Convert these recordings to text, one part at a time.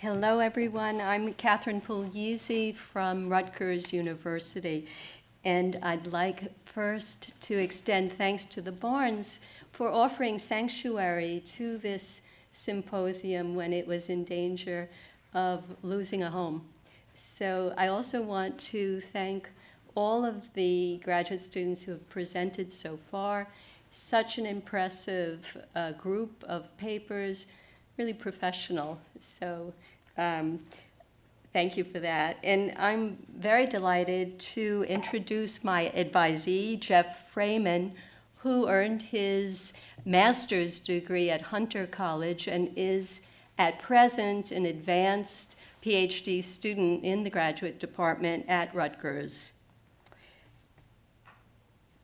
Hello, everyone. I'm Catherine Puglisi from Rutgers University. And I'd like first to extend thanks to the Barnes for offering sanctuary to this symposium when it was in danger of losing a home. So I also want to thank all of the graduate students who have presented so far. Such an impressive uh, group of papers, really professional. So um, thank you for that. And I'm very delighted to introduce my advisee, Jeff Freyman, who earned his master's degree at Hunter College and is at present an advanced PhD student in the graduate department at Rutgers.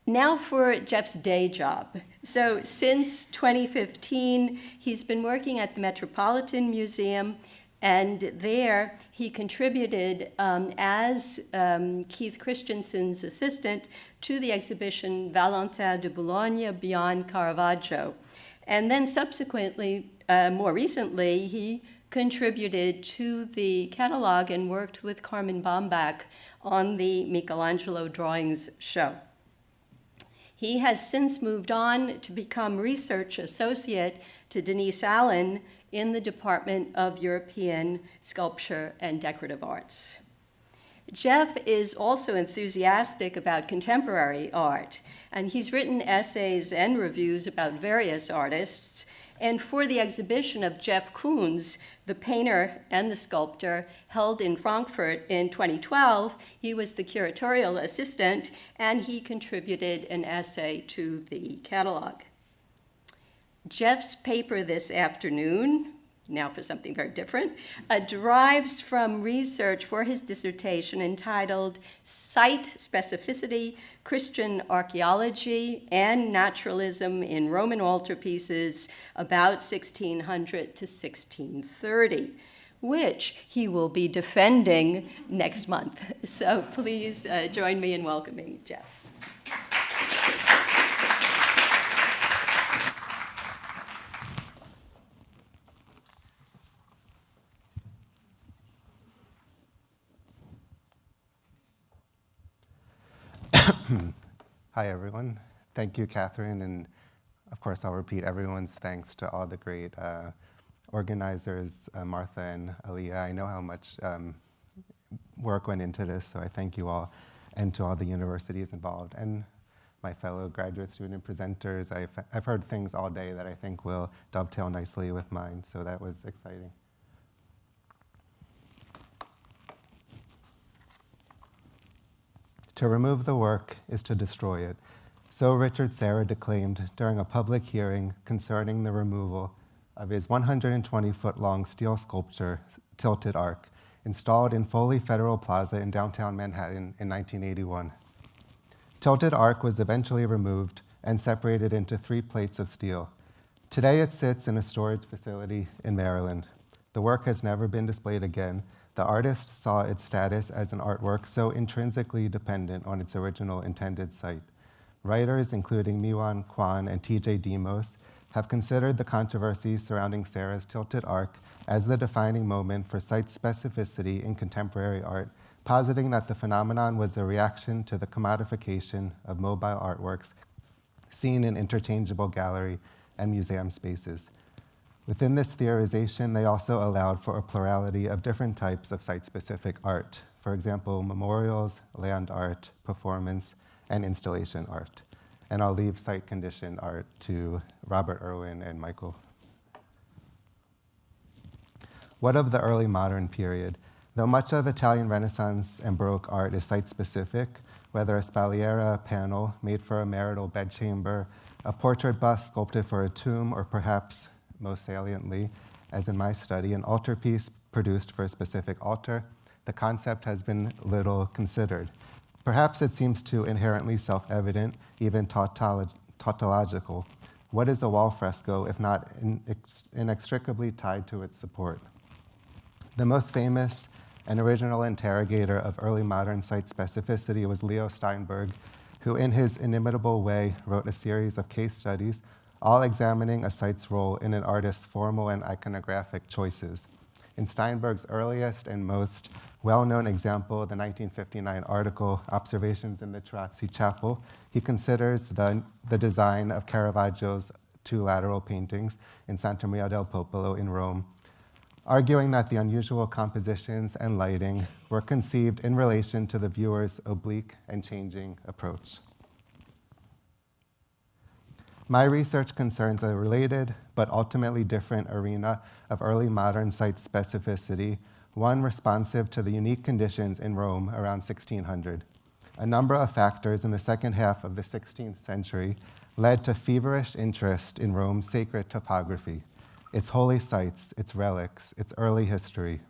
Now for Jeff's day job. So since 2015, he's been working at the Metropolitan Museum, and there he contributed um, as um, Keith Christiansen's assistant to the exhibition Valentin de Boulogne Beyond Caravaggio. And then subsequently, uh, more recently, he contributed to the catalog and worked with Carmen Bambach on the Michelangelo drawings show. He has since moved on to become research associate to Denise Allen in the Department of European Sculpture and Decorative Arts. Jeff is also enthusiastic about contemporary art, and he's written essays and reviews about various artists, and for the exhibition of Jeff Koons, the painter and the sculptor, held in Frankfurt in 2012, he was the curatorial assistant and he contributed an essay to the catalog. Jeff's paper this afternoon, now for something very different, uh, derives from research for his dissertation entitled Site Specificity, Christian Archaeology and Naturalism in Roman Altarpieces about 1600 to 1630 which he will be defending next month. So please uh, join me in welcoming Jeff. Hi, everyone. Thank you, Catherine. And of course, I'll repeat everyone's thanks to all the great uh, organizers, uh, Martha and Aliyah. I know how much um, work went into this, so I thank you all, and to all the universities involved, and my fellow graduate student presenters. I've, I've heard things all day that I think will dovetail nicely with mine, so that was exciting. To remove the work is to destroy it. So Richard Serra declaimed during a public hearing concerning the removal of his 120-foot long steel sculpture, Tilted Arc, installed in Foley Federal Plaza in downtown Manhattan in 1981. Tilted Arc was eventually removed and separated into three plates of steel. Today it sits in a storage facility in Maryland. The work has never been displayed again, the artist saw its status as an artwork so intrinsically dependent on its original intended site. Writers, including Miwon Kwon and T.J. Demos, have considered the controversy surrounding Serra's Tilted arc as the defining moment for site specificity in contemporary art, positing that the phenomenon was a reaction to the commodification of mobile artworks seen in interchangeable gallery and museum spaces. Within this theorization, they also allowed for a plurality of different types of site-specific art. For example, memorials, land art, performance, and installation art. And I'll leave site-conditioned art to Robert Irwin and Michael. What of the early modern period? Though much of Italian Renaissance and Baroque art is site-specific, whether a spalliera panel made for a marital bedchamber, a portrait bust sculpted for a tomb, or perhaps most saliently, as in my study, an altarpiece produced for a specific altar, the concept has been little considered. Perhaps it seems too inherently self-evident, even tautological. What is a wall fresco if not inextricably tied to its support? The most famous and original interrogator of early modern site specificity was Leo Steinberg, who in his inimitable way wrote a series of case studies all examining a site's role in an artist's formal and iconographic choices. In Steinberg's earliest and most well-known example, the 1959 article, Observations in the Cerasi Chapel, he considers the, the design of Caravaggio's two lateral paintings in Santa Maria del Popolo in Rome, arguing that the unusual compositions and lighting were conceived in relation to the viewer's oblique and changing approach. My research concerns a related but ultimately different arena of early modern site specificity, one responsive to the unique conditions in Rome around 1600. A number of factors in the second half of the 16th century led to feverish interest in Rome's sacred topography, its holy sites, its relics, its early history.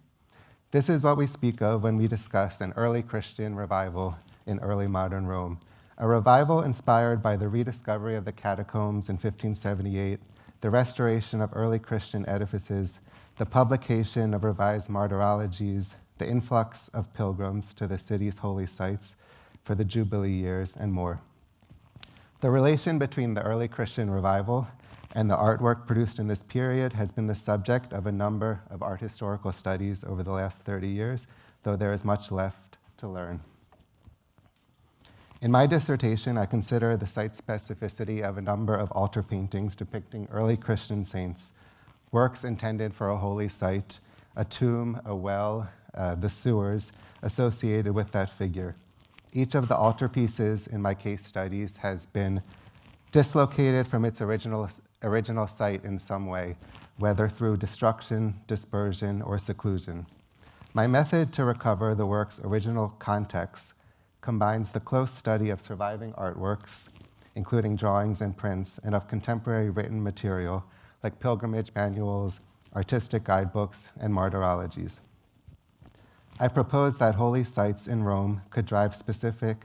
This is what we speak of when we discuss an early Christian revival in early modern Rome, a revival inspired by the rediscovery of the catacombs in 1578, the restoration of early Christian edifices, the publication of revised martyrologies, the influx of pilgrims to the city's holy sites for the Jubilee years, and more. The relation between the early Christian revival and the artwork produced in this period has been the subject of a number of art historical studies over the last 30 years, though there is much left to learn. In my dissertation, I consider the site specificity of a number of altar paintings depicting early Christian saints, works intended for a holy site, a tomb, a well, uh, the sewers associated with that figure. Each of the altar pieces in my case studies has been dislocated from its original, original site in some way, whether through destruction, dispersion, or seclusion. My method to recover the work's original context combines the close study of surviving artworks, including drawings and prints, and of contemporary written material like pilgrimage manuals, artistic guidebooks, and martyrologies. I propose that holy sites in Rome could drive specific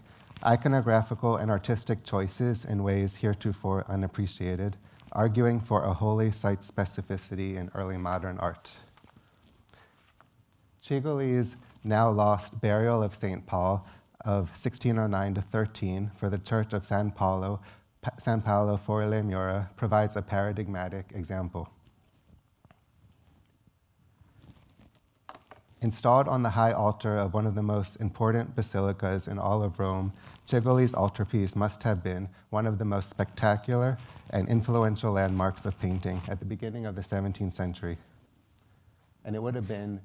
iconographical and artistic choices in ways heretofore unappreciated, arguing for a holy site specificity in early modern art. Cigoli's now lost burial of St. Paul of 1609 to 13 for the Church of San Paolo, San Paolo Fuori le Mura provides a paradigmatic example. Installed on the high altar of one of the most important basilicas in all of Rome, Cigoli's altarpiece must have been one of the most spectacular and influential landmarks of painting at the beginning of the 17th century. And it would have been,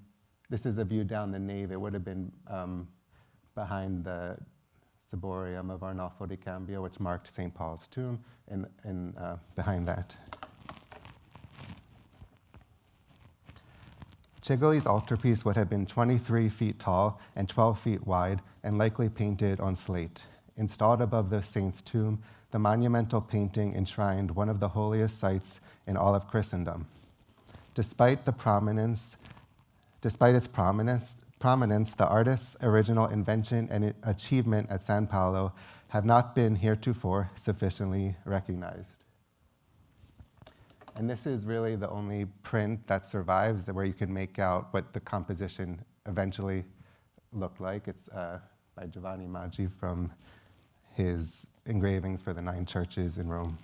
this is a view down the nave, it would have been um, behind the ciborium of Arnolfo di Cambio, which marked St. Paul's tomb, and, and uh, behind that. Cigoli's altarpiece would have been 23 feet tall and 12 feet wide and likely painted on slate. Installed above the saint's tomb, the monumental painting enshrined one of the holiest sites in all of Christendom. Despite the prominence, despite its prominence, prominence, the artist's original invention and achievement at San Paolo have not been heretofore sufficiently recognized. And this is really the only print that survives where you can make out what the composition eventually looked like. It's uh, by Giovanni Maggi from his engravings for the nine churches in Rome.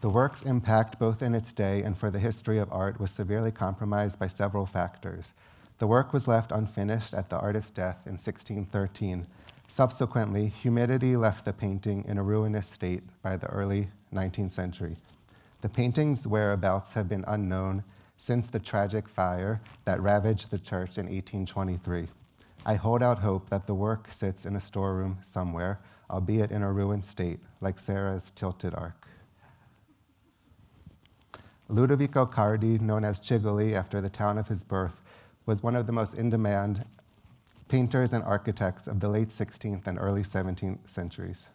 The work's impact, both in its day and for the history of art, was severely compromised by several factors. The work was left unfinished at the artist's death in 1613. Subsequently, humidity left the painting in a ruinous state by the early 19th century. The painting's whereabouts have been unknown since the tragic fire that ravaged the church in 1823. I hold out hope that the work sits in a storeroom somewhere, albeit in a ruined state, like Serra's tilted arc. Ludovico Cardi, known as Cigoli after the town of his birth, was one of the most in-demand painters and architects of the late 16th and early 17th centuries.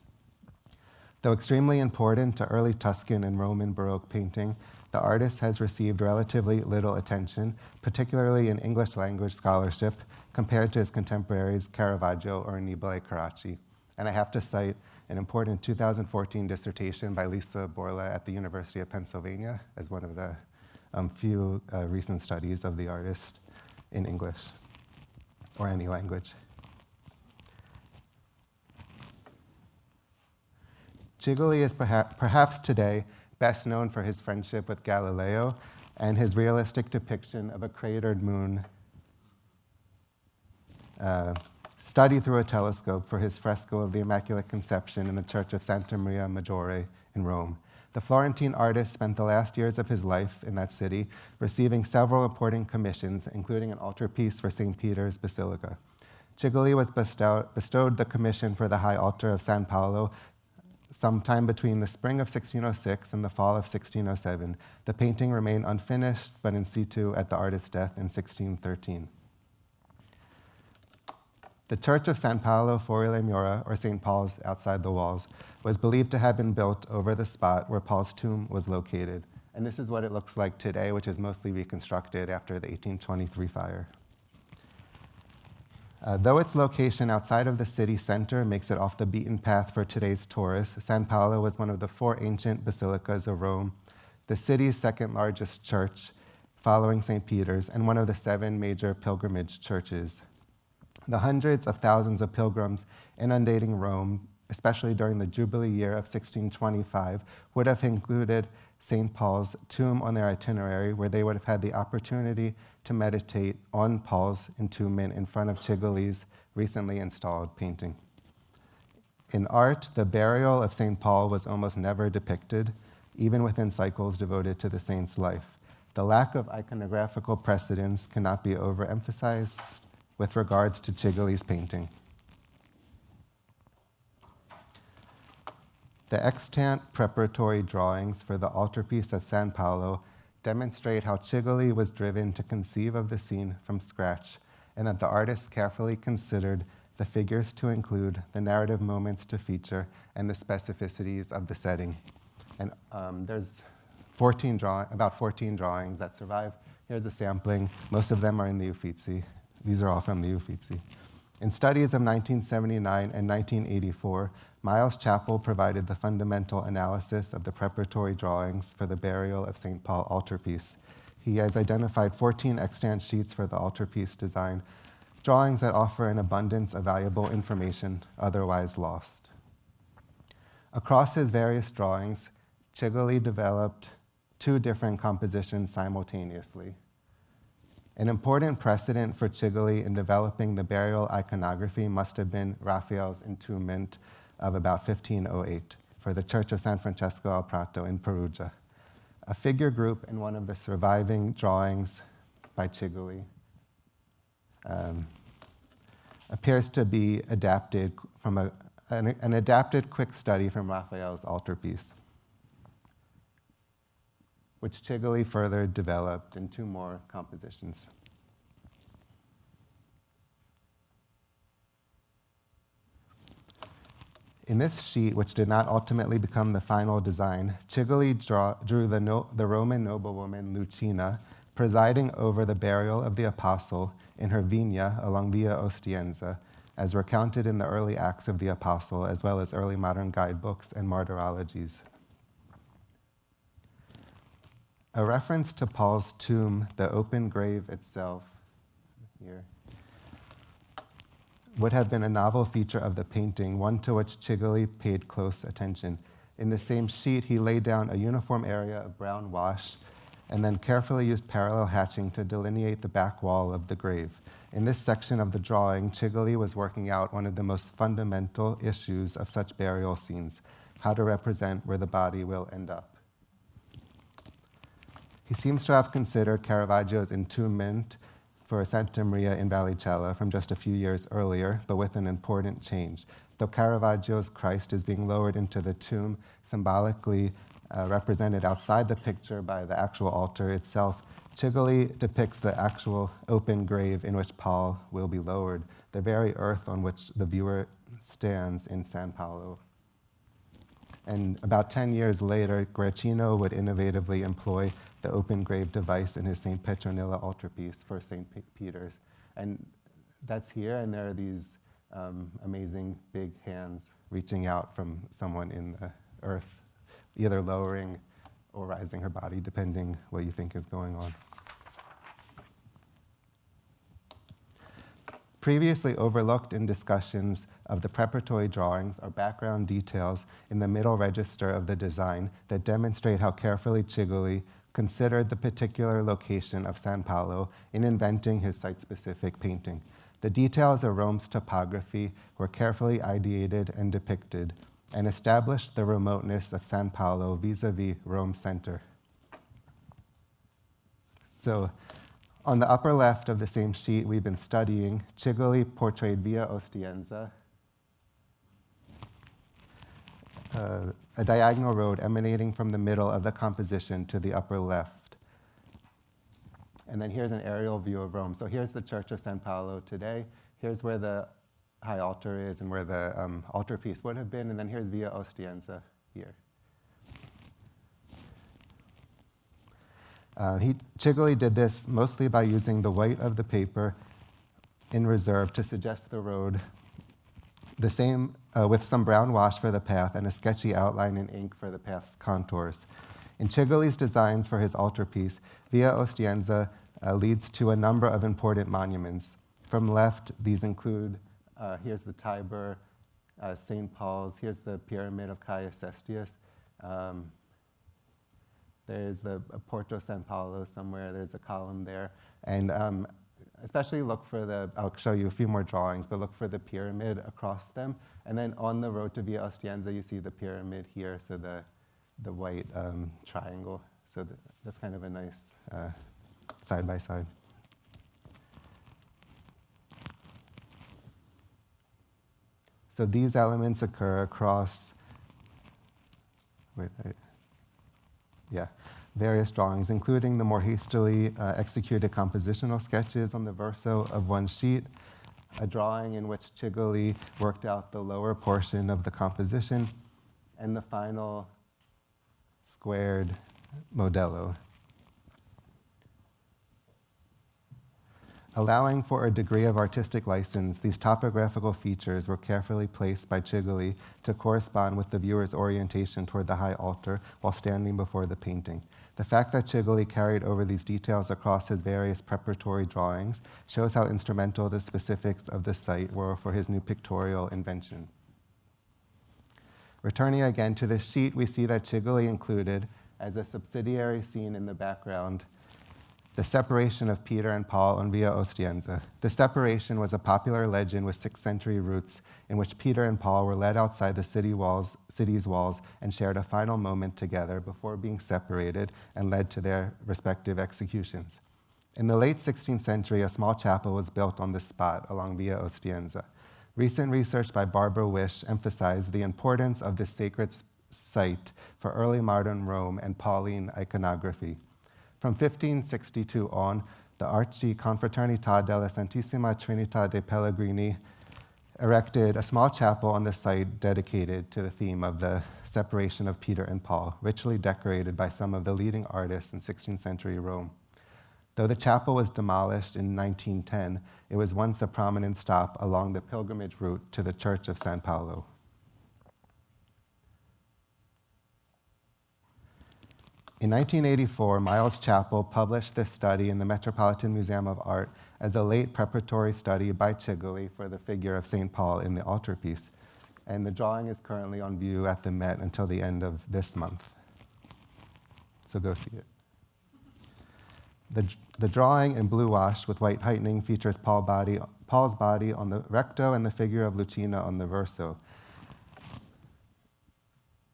Though extremely important to early Tuscan and Roman Baroque painting, the artist has received relatively little attention, particularly in English language scholarship, compared to his contemporaries Caravaggio or Annibale Carracci. And I have to cite an important 2014 dissertation by Lisa Borla at the University of Pennsylvania as one of the um, few uh, recent studies of the artist in English or any language. Cigoli is perha perhaps today best known for his friendship with Galileo, and his realistic depiction of a cratered moon uh, studied through a telescope for his fresco of the Immaculate Conception in the Church of Santa Maria Maggiore in Rome. The Florentine artist spent the last years of his life in that city, receiving several important commissions, including an altarpiece for St. Peter's Basilica. Cigoli was bestowed, bestowed the commission for the high altar of San Paolo sometime between the spring of 1606 and the fall of 1607. The painting remained unfinished, but in situ at the artist's death in 1613. The Church of San Paolo fuori le mura, or St. Paul's outside the walls, was believed to have been built over the spot where Paul's tomb was located. And this is what it looks like today, which is mostly reconstructed after the 1823 fire. Uh, though its location outside of the city center makes it off the beaten path for today's tourists, San Paolo was one of the four ancient basilicas of Rome, the city's second largest church, following St. Peter's, and one of the seven major pilgrimage churches. The hundreds of thousands of pilgrims inundating Rome, especially during the Jubilee year of 1625, would have included St. Paul's tomb on their itinerary, where they would have had the opportunity to meditate on Paul's entombment in front of Cigoli's recently installed painting. In art, the burial of St. Paul was almost never depicted, even within cycles devoted to the saint's life. The lack of iconographical precedence cannot be overemphasized with regards to Cigoli's painting. The extant preparatory drawings for the altarpiece at San Paolo demonstrate how Cigoli was driven to conceive of the scene from scratch, and that the artist carefully considered the figures to include, the narrative moments to feature, and the specificities of the setting. And um, there's 14 draw- about 14 drawings that survive. Here's a sampling. Most of them are in the Uffizi. These are all from the Uffizi. In studies of 1979 and 1984, Miles Chappell provided the fundamental analysis of the preparatory drawings for the burial of St. Paul altarpiece. He has identified 14 extant sheets for the altarpiece design, drawings that offer an abundance of valuable information otherwise lost. Across his various drawings, Cigoli developed two different compositions simultaneously. An important precedent for Cigoli in developing the burial iconography must have been Raphael's entombment of about 1508 for the Church of San Francesco al Prato in Perugia. A figure group in one of the surviving drawings by Cigoli um, appears to be adapted from a, an, an adapted quick study from Raphael's altarpiece which Cigoli further developed in two more compositions. In this sheet, which did not ultimately become the final design, Cigoli draw, drew the, no, the Roman noblewoman Lucina presiding over the burial of the apostle in her vina along Via Ostiense, as recounted in the early Acts of the Apostle, as well as early modern guidebooks and martyrologies. A reference to Paul's tomb, the open grave itself, here, would have been a novel feature of the painting, one to which Cigoli paid close attention. In the same sheet, he laid down a uniform area of brown wash and then carefully used parallel hatching to delineate the back wall of the grave. In this section of the drawing, Cigoli was working out one of the most fundamental issues of such burial scenes how to represent where the body will end up. He seems to have considered Caravaggio's entombment for Santa Maria in Vallicella from just a few years earlier, but with an important change. Though Caravaggio's Christ is being lowered into the tomb, symbolically uh, represented outside the picture by the actual altar itself, Cigoli depicts the actual open grave in which Paul will be lowered, the very earth on which the viewer stands in San Paolo. And about 10 years later, Guercino would innovatively employ the open grave device in his St. Petronilla altarpiece for St. Peter's. And that's here, and there are these um, amazing big hands reaching out from someone in the earth, either lowering or rising her body, depending what you think is going on. Previously overlooked in discussions of the preparatory drawings are background details in the middle register of the design that demonstrate how carefully Cigoli considered the particular location of San Paolo in inventing his site-specific painting. The details of Rome's topography were carefully ideated and depicted and established the remoteness of San Paolo vis-a-vis Rome's center. So on the upper left of the same sheet we've been studying, Cigoli portrayed Via Ostiense, uh, a diagonal road emanating from the middle of the composition to the upper left. And then here's an aerial view of Rome. So here's the Church of San Paolo today. Here's where the high altar is and where the um, altarpiece would have been. And then here's Via Ostiense here. Uh, he, Cigoli did this mostly by using the white of the paper in reserve to suggest the road, the same uh, with some brown wash for the path and a sketchy outline in ink for the path's contours. In Cigoli's designs for his altarpiece, Via Ostiense uh, leads to a number of important monuments. From left, these include, uh, here's the Tiber, uh, St. Paul's, here's the Pyramid of Caius Cestius, um, there's the Porta San Paolo somewhere, there's a column there. And um, especially look for the, I'll show you a few more drawings, but look for the pyramid across them. And then on the road to Via Ostiense, you see the pyramid here, so the, the white um, triangle. So the, that's kind of a nice uh, side by side. So these elements occur across, wait, I, yeah, various drawings, including the more hastily uh, executed compositional sketches on the verso of one sheet, a drawing in which Cigoli worked out the lower portion of the composition, and the final squared modello. Allowing for a degree of artistic license, these topographical features were carefully placed by Cigoli to correspond with the viewer's orientation toward the high altar while standing before the painting. The fact that Cigoli carried over these details across his various preparatory drawings shows how instrumental the specifics of the site were for his new pictorial invention. Returning again to the sheet, we see that Cigoli included, as a subsidiary scene in the background, the separation of Peter and Paul on Via Ostiense. The separation was a popular legend with 6th century roots in which Peter and Paul were led outside the city walls, city's walls and shared a final moment together before being separated and led to their respective executions. In the late 16th century, a small chapel was built on this spot along Via Ostiense. Recent research by Barbara Wisch emphasized the importance of this sacred site for early modern Rome and Pauline iconography. From 1562 on, the Archiconfraternita della Santissima Trinità dei Pellegrini erected a small chapel on the site dedicated to the theme of the separation of Peter and Paul, richly decorated by some of the leading artists in 16th century Rome. Though the chapel was demolished in 1910, it was once a prominent stop along the pilgrimage route to the Church of San Paolo. In 1984, Miles Chappell published this study in the Metropolitan Museum of Art as a late preparatory study by Cigoli for the figure of St. Paul in the altarpiece. And the drawing is currently on view at the Met until the end of this month. So go see it. The, the drawing in blue wash with white heightening features Paul body, Paul's body on the recto and the figure of Lucina on the verso.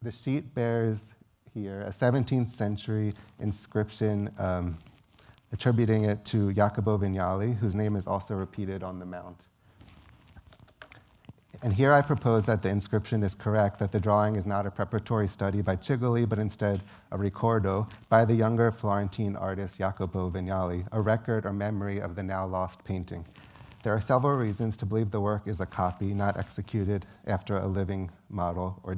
The sheet bears here, a 17th century inscription um, attributing it to Jacopo Vignali, whose name is also repeated on the mount. And here I propose that the inscription is correct, that the drawing is not a preparatory study by Cigoli, but instead a ricordo by the younger Florentine artist Jacopo Vignali, a record or memory of the now lost painting. There are several reasons to believe the work is a copy, not executed after a living model or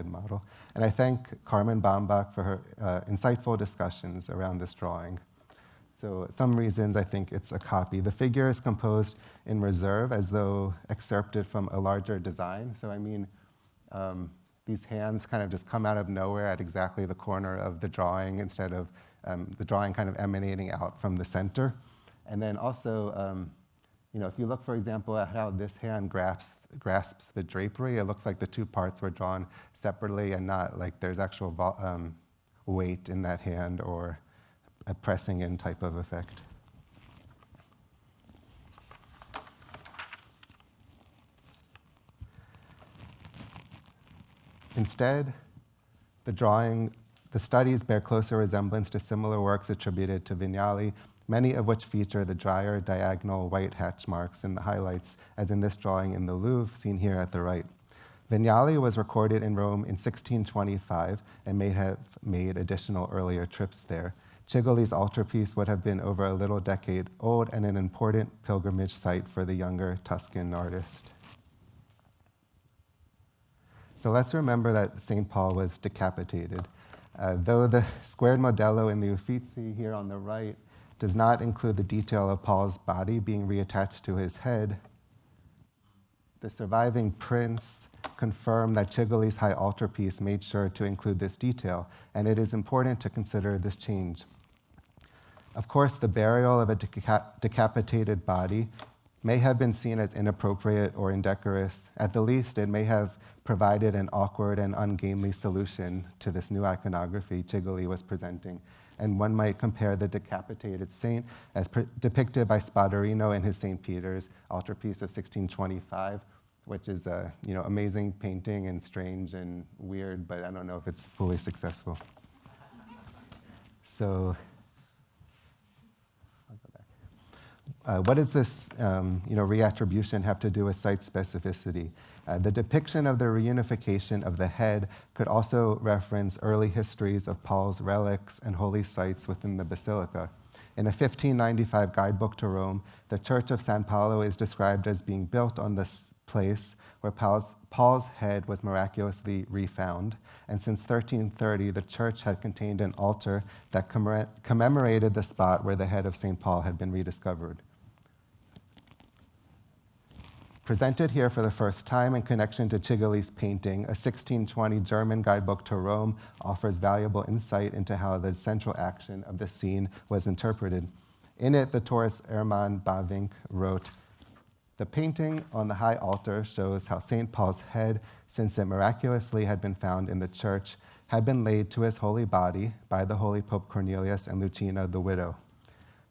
model. And I thank Carmen Bambach for her uh, insightful discussions around this drawing. So some reasons I think it's a copy. The figure is composed in reserve as though excerpted from a larger design. So I mean, um, these hands kind of just come out of nowhere at exactly the corner of the drawing instead of um, the drawing kind of emanating out from the center. And then also, um, you know, if you look, for example, at how this hand grasps, grasps the drapery, it looks like the two parts were drawn separately and not like there's actual um, weight in that hand or a pressing in type of effect. Instead, the drawing, the studies bear closer resemblance to similar works attributed to Vignali, many of which feature the drier diagonal white hatch marks in the highlights, as in this drawing in the Louvre, seen here at the right. Vignali was recorded in Rome in 1625 and may have made additional earlier trips there. Cigoli's altarpiece would have been over a little decade old and an important pilgrimage site for the younger Tuscan artist. So let's remember that St. Paul was decapitated. Uh, though the squared modello in the Uffizi here on the right does not include the detail of Paul's body being reattached to his head, the surviving prints confirm that Cigoli's high altarpiece made sure to include this detail, and it is important to consider this change. Of course, the burial of a deca decapitated body may have been seen as inappropriate or indecorous. At the least, it may have provided an awkward and ungainly solution to this new iconography Cigoli was presenting. And one might compare the decapitated saint as depicted by Spadarino in his St. Peter's altarpiece of 1625, which is a you know, amazing painting and strange and weird, but I don't know if it's fully successful. So Uh, what does this um, you know, reattribution have to do with site specificity? Uh, the depiction of the reunification of the head could also reference early histories of Paul's relics and holy sites within the basilica. In a 1595 guidebook to Rome, the Church of San Paolo is described as being built on this place where Paul's, Paul's head was miraculously refound. And since 1330, the church had contained an altar that commemorated the spot where the head of St. Paul had been rediscovered. Presented here for the first time in connection to Cigoli's painting, a 1620 German guidebook to Rome offers valuable insight into how the central action of the scene was interpreted. In it, the tourist Hermann Bavinck wrote, the painting on the high altar shows how St. Paul's head, since it miraculously had been found in the church, had been laid to his holy body by the holy Pope Cornelius and Lucina the widow.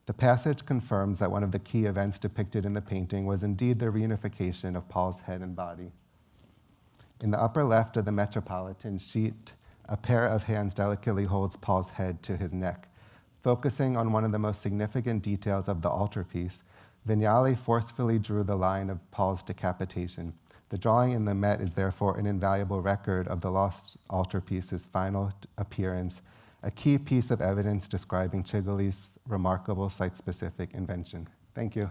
The passage confirms that one of the key events depicted in the painting was indeed the reunification of Paul's head and body. In the upper left of the Metropolitan sheet, a pair of hands delicately holds Paul's head to his neck. Focusing on one of the most significant details of the altarpiece, Vignali forcefully drew the line of Paul's decapitation. The drawing in the Met is therefore an invaluable record of the lost altarpiece's final appearance a key piece of evidence describing Cigoli's remarkable site-specific invention. Thank you.